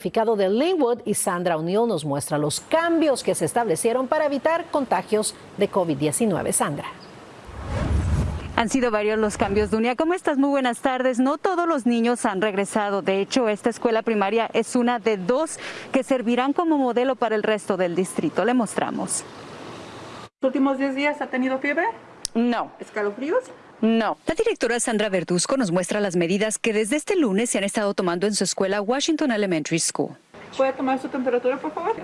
de Linwood y Sandra O'Neill nos muestra los cambios que se establecieron para evitar contagios de COVID-19. Sandra. Han sido varios los cambios, Dunia. ¿Cómo estás? Muy buenas tardes. No todos los niños han regresado. De hecho, esta escuela primaria es una de dos que servirán como modelo para el resto del distrito. Le mostramos. ¿Los últimos 10 días ha tenido fiebre? No. ¿Escalofríos? No. La directora Sandra Verduzco nos muestra las medidas que desde este lunes se han estado tomando en su escuela Washington Elementary School. ¿Puede tomar su temperatura, por favor?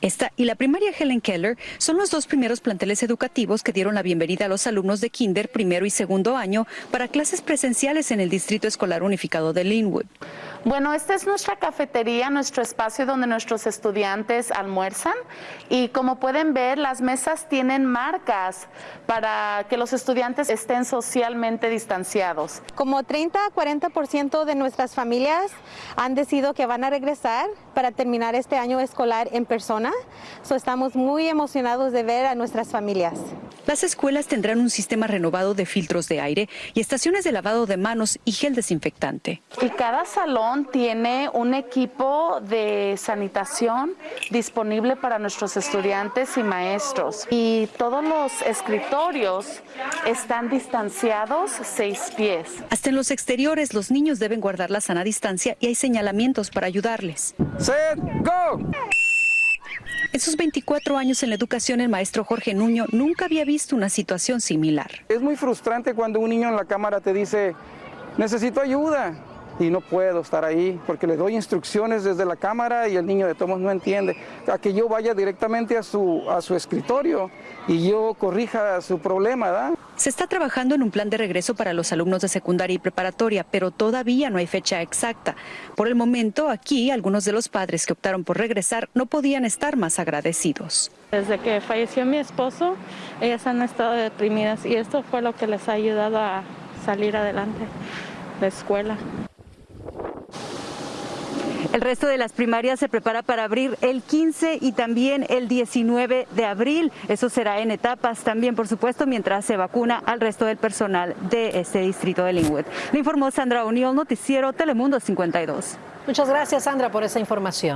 Esta y la primaria Helen Keller son los dos primeros planteles educativos que dieron la bienvenida a los alumnos de kinder primero y segundo año para clases presenciales en el Distrito Escolar Unificado de Linwood. Bueno, esta es nuestra cafetería, nuestro espacio donde nuestros estudiantes almuerzan y como pueden ver, las mesas tienen marcas para que los estudiantes estén socialmente distanciados. Como 30 a 40% de nuestras familias han decidido que van a regresar para terminar este año escolar en persona. So, estamos muy emocionados de ver a nuestras familias. Las escuelas tendrán un sistema renovado de filtros de aire y estaciones de lavado de manos y gel desinfectante. Y cada salón tiene un equipo de sanitación disponible para nuestros estudiantes y maestros. Y todos los escritorios están distanciados seis pies. Hasta en los exteriores los niños deben guardar la sana distancia y hay señalamientos para ayudarles. Set, go. En sus 24 años en la educación, el maestro Jorge Nuño nunca había visto una situación similar. Es muy frustrante cuando un niño en la cámara te dice, necesito ayuda y no puedo estar ahí porque le doy instrucciones desde la cámara y el niño de tomos no entiende. A que yo vaya directamente a su, a su escritorio y yo corrija su problema, ¿verdad? Se está trabajando en un plan de regreso para los alumnos de secundaria y preparatoria, pero todavía no hay fecha exacta. Por el momento, aquí, algunos de los padres que optaron por regresar no podían estar más agradecidos. Desde que falleció mi esposo, ellas han estado deprimidas y esto fue lo que les ha ayudado a salir adelante de escuela. El resto de las primarias se prepara para abrir el 15 y también el 19 de abril. Eso será en etapas también, por supuesto, mientras se vacuna al resto del personal de este distrito de Linwood. Le informó Sandra O'Neill, Noticiero Telemundo 52. Muchas gracias, Sandra, por esa información.